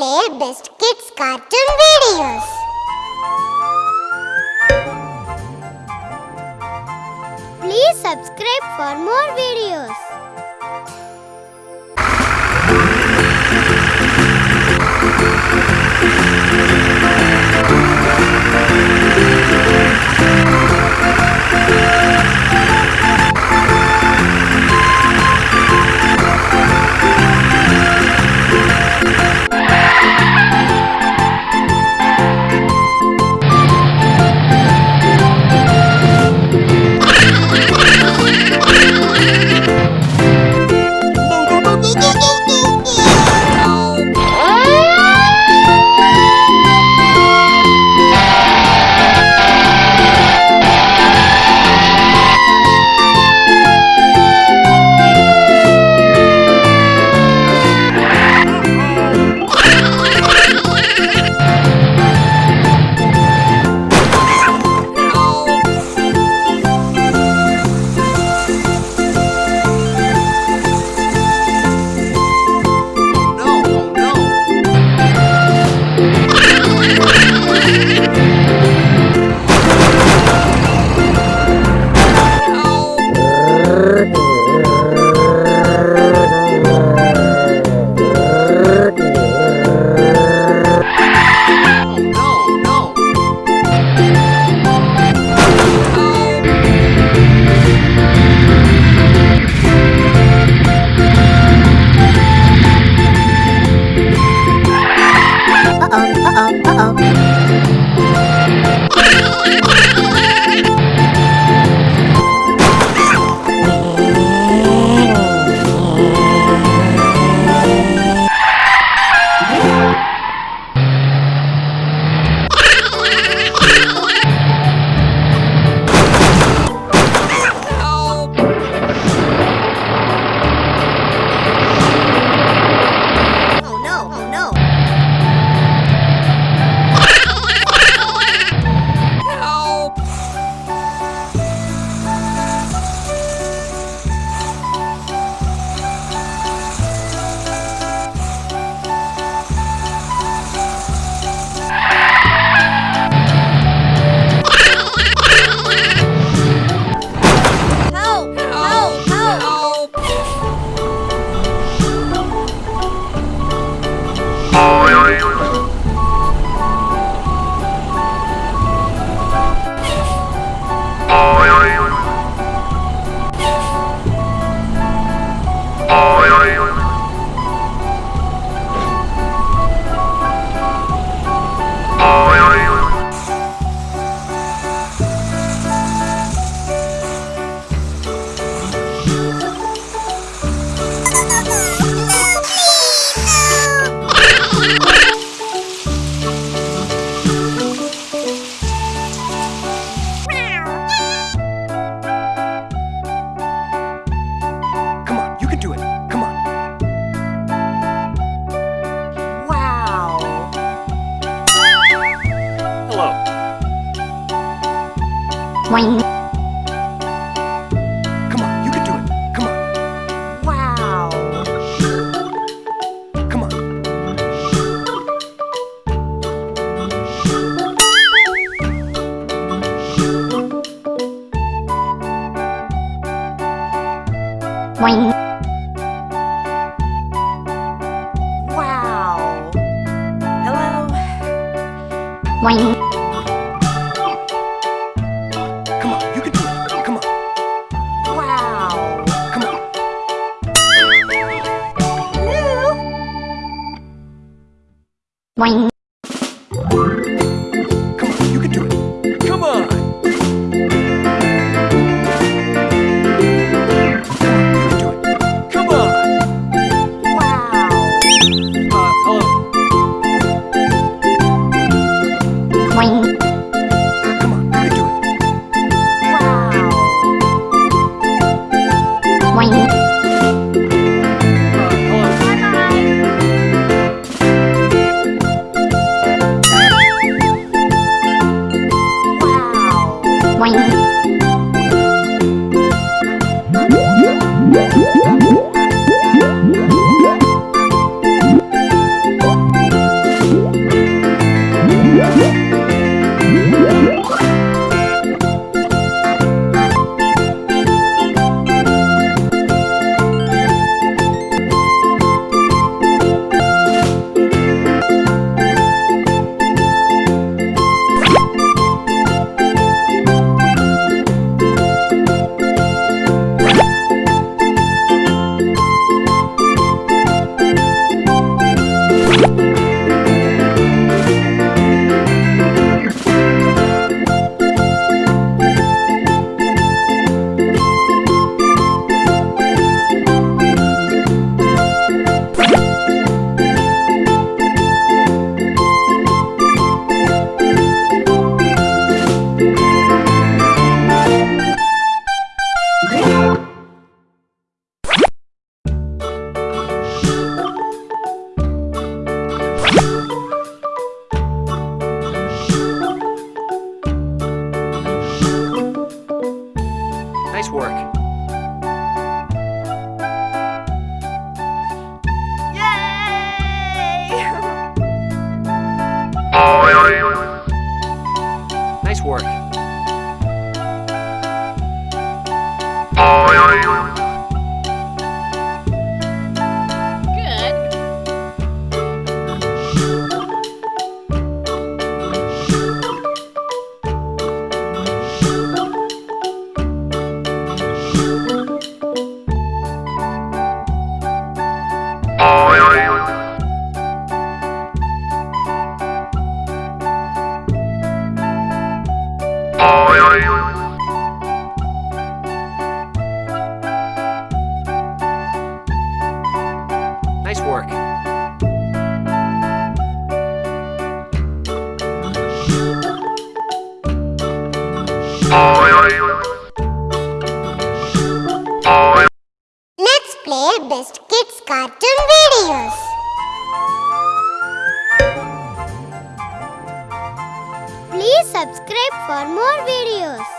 play best kids cartoon videos. Please subscribe for more videos. Bye. Boing. Come on, you can do it. Come on. Wow. Come on. Hello. Boing. Let's play Best Kids Cartoon Videos. Please subscribe for more videos.